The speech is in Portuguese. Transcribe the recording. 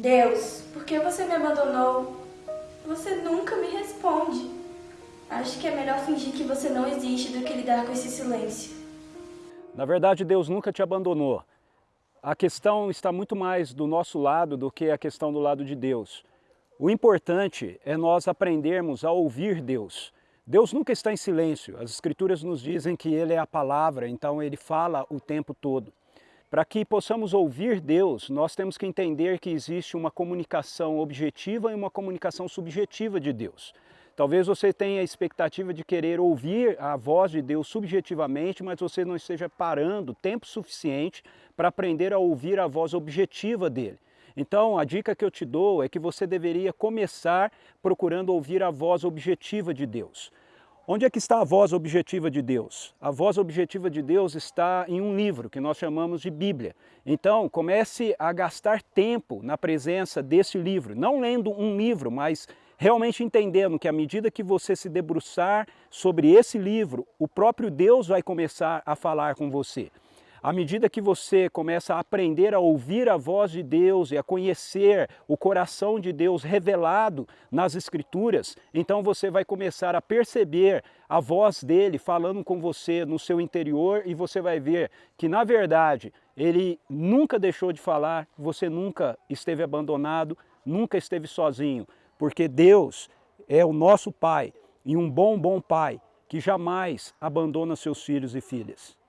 Deus, por que você me abandonou? Você nunca me responde. Acho que é melhor fingir que você não existe do que lidar com esse silêncio. Na verdade, Deus nunca te abandonou. A questão está muito mais do nosso lado do que a questão do lado de Deus. O importante é nós aprendermos a ouvir Deus. Deus nunca está em silêncio. As Escrituras nos dizem que Ele é a palavra, então Ele fala o tempo todo. Para que possamos ouvir Deus, nós temos que entender que existe uma comunicação objetiva e uma comunicação subjetiva de Deus. Talvez você tenha a expectativa de querer ouvir a voz de Deus subjetivamente, mas você não esteja parando tempo suficiente para aprender a ouvir a voz objetiva dele. Então, a dica que eu te dou é que você deveria começar procurando ouvir a voz objetiva de Deus. Onde é que está a voz objetiva de Deus? A voz objetiva de Deus está em um livro que nós chamamos de Bíblia. Então, comece a gastar tempo na presença desse livro, não lendo um livro, mas realmente entendendo que à medida que você se debruçar sobre esse livro, o próprio Deus vai começar a falar com você. À medida que você começa a aprender a ouvir a voz de Deus e a conhecer o coração de Deus revelado nas Escrituras, então você vai começar a perceber a voz dele falando com você no seu interior e você vai ver que, na verdade, ele nunca deixou de falar, você nunca esteve abandonado, nunca esteve sozinho, porque Deus é o nosso Pai e um bom, bom Pai que jamais abandona seus filhos e filhas.